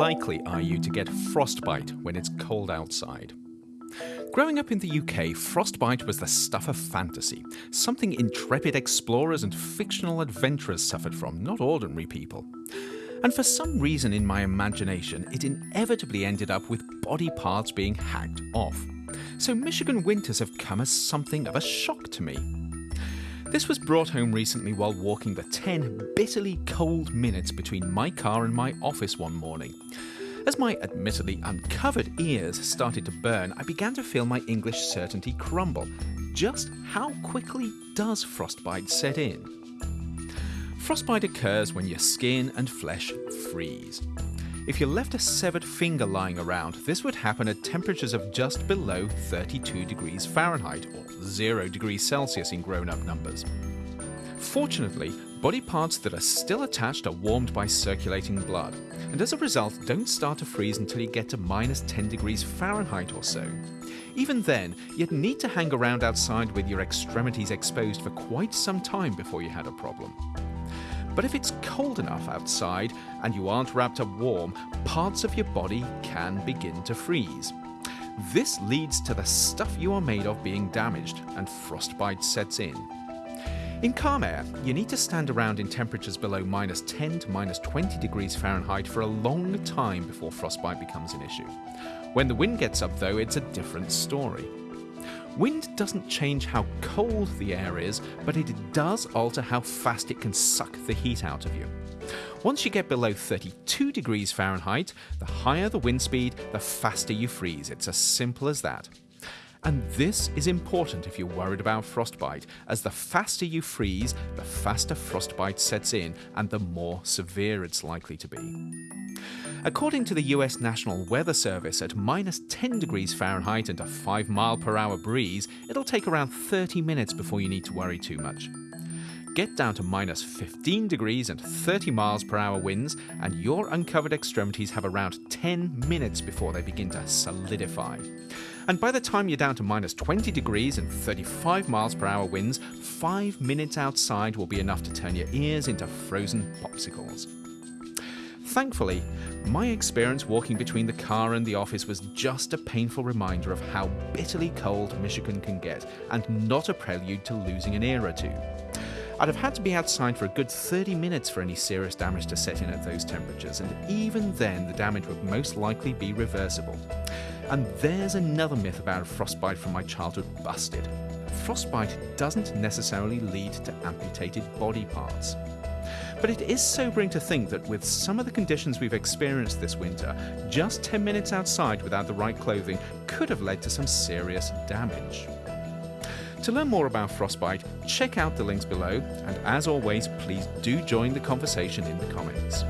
likely are you to get frostbite when it's cold outside? Growing up in the UK, frostbite was the stuff of fantasy, something intrepid explorers and fictional adventurers suffered from, not ordinary people. And for some reason in my imagination, it inevitably ended up with body parts being hacked off. So Michigan winters have come as something of a shock to me. This was brought home recently while walking the 10 bitterly cold minutes between my car and my office one morning. As my admittedly uncovered ears started to burn, I began to feel my English certainty crumble. Just how quickly does frostbite set in? Frostbite occurs when your skin and flesh freeze. If you left a severed finger lying around, this would happen at temperatures of just below 32 degrees Fahrenheit or 0 degrees Celsius in grown up numbers. Fortunately, body parts that are still attached are warmed by circulating blood, and as a result don't start to freeze until you get to minus 10 degrees Fahrenheit or so. Even then, you'd need to hang around outside with your extremities exposed for quite some time before you had a problem. But if it's cold enough outside and you aren't wrapped up warm, parts of your body can begin to freeze. This leads to the stuff you are made of being damaged and frostbite sets in. In calm air, you need to stand around in temperatures below minus 10 to minus 20 degrees Fahrenheit for a long time before frostbite becomes an issue. When the wind gets up, though, it's a different story. Wind doesn't change how cold the air is, but it does alter how fast it can suck the heat out of you. Once you get below 32 degrees Fahrenheit, the higher the wind speed, the faster you freeze. It's as simple as that. And this is important if you're worried about frostbite, as the faster you freeze, the faster frostbite sets in and the more severe it's likely to be. According to the US National Weather Service, at minus 10 degrees Fahrenheit and a 5 mile per hour breeze, it'll take around 30 minutes before you need to worry too much. Get down to minus 15 degrees and 30 miles per hour winds, and your uncovered extremities have around 10 minutes before they begin to solidify. And by the time you're down to minus 20 degrees and 35 miles per hour winds, 5 minutes outside will be enough to turn your ears into frozen popsicles. Thankfully, my experience walking between the car and the office was just a painful reminder of how bitterly cold Michigan can get, and not a prelude to losing an ear or two. I'd have had to be outside for a good 30 minutes for any serious damage to set in at those temperatures, and even then the damage would most likely be reversible. And there's another myth about frostbite from my childhood busted. Frostbite doesn't necessarily lead to amputated body parts. But it is sobering to think that with some of the conditions we've experienced this winter, just 10 minutes outside without the right clothing could have led to some serious damage. To learn more about frostbite, check out the links below, and as always, please do join the conversation in the comments.